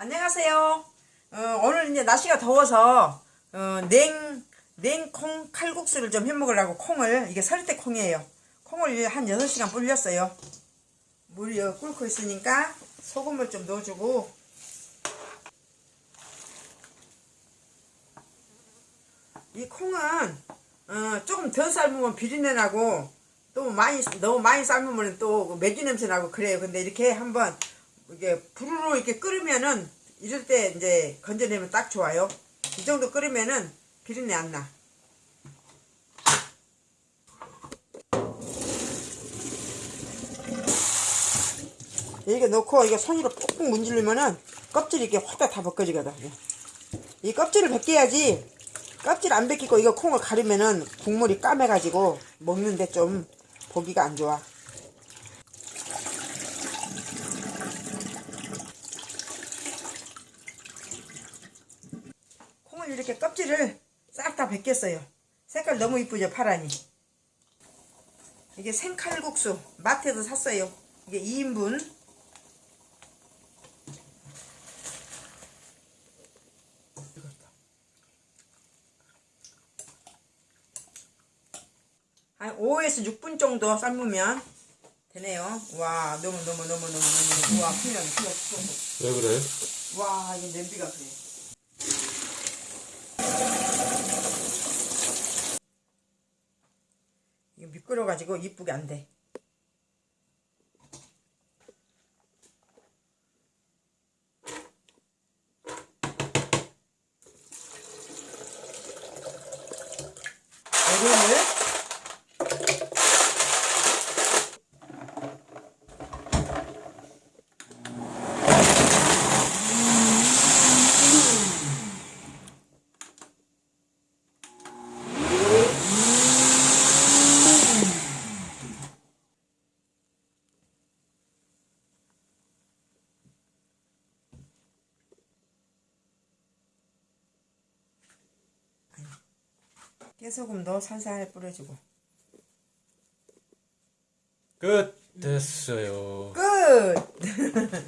안녕하세요. 어, 오늘 이제 날씨가 더워서 어, 냉 냉콩 칼국수를 좀 해 먹으려고 콩을 이게 설대 콩이에요. 콩을 한 6시간 불렸어요. 물이 어, 끓고 있으니까 소금을 좀 넣어주고 이 콩은 어, 조금 더 삶으면 비린내 나고 또 많이 너무 많이 삶으면 또 매주 냄새 나고 그래요. 근데 이렇게 한번 이게 불으로 이렇게 끓으면은 이럴 때 이제 건져내면 딱 좋아요. 이 정도 끓으면은 비린내 안 나. 이렇게 넣고 이게 손으로 꾹꾹 문지르면은 껍질이 이렇게 확 다 벗겨지거든. 이 껍질을 벗겨야지 껍질 안 벗기고 이거 콩을 가르면은 국물이 까매가지고 먹는데 좀 보기가 안 좋아. 이렇게 껍질을 싹 다 벗겼어요. 색깔 너무 이쁘죠, 파란이. 이게 생칼국수 마트에서 샀어요. 이게 2인분. 한 5에서 6분 정도 삶으면 되네요. 와, 너무 너무 너무 너무 너무 와, 큰일 났어. 왜 그래? 와, 이거 냄비가 그래. 이거 미끄러 가지고 이쁘게 안 돼. 얼음을 깨소금도 살살 뿌려주고. 끝! 됐어요. 끝!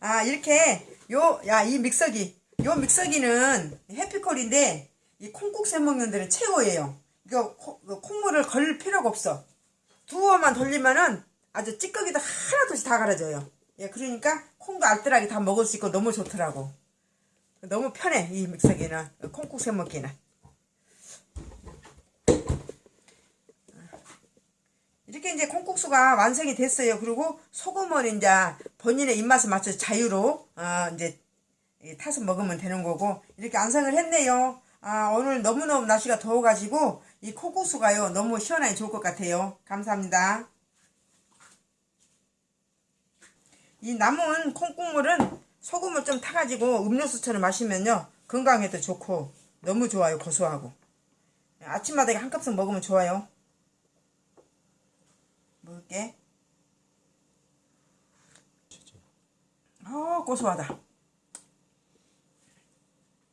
아 이렇게 요 야 이 믹서기. 요 믹서기는 해피콜인데 이 콩국수 해먹는 데는 최고예요. 이거 콩, 이거 콩물을 걸 필요가 없어. 두어만 돌리면은 아주 찌꺼기도 하나도 다 갈아져요. 예 그러니까 콩도 알뜰하게 다 먹을 수 있고 너무 좋더라고. 너무 편해 이 믹서기는. 콩국수 해먹기는 이렇게 이제 콩국수가 완성이 됐어요. 그리고 소금은 이제 본인의 입맛에 맞춰서 자유로 어, 이제 이 타서 먹으면 되는 거고 이렇게 완성을 했네요. 아, 오늘 너무너무 날씨가 더워가지고 이 콩국수가요 너무 시원하게 좋을 것 같아요. 감사합니다. 이 남은 콩국물은 소금을 좀 타가지고 음료수처럼 마시면요 건강에도 좋고 너무 좋아요 고소하고 아침마다 한 컵씩 먹으면 좋아요. 먹을게. 어, 고소하다.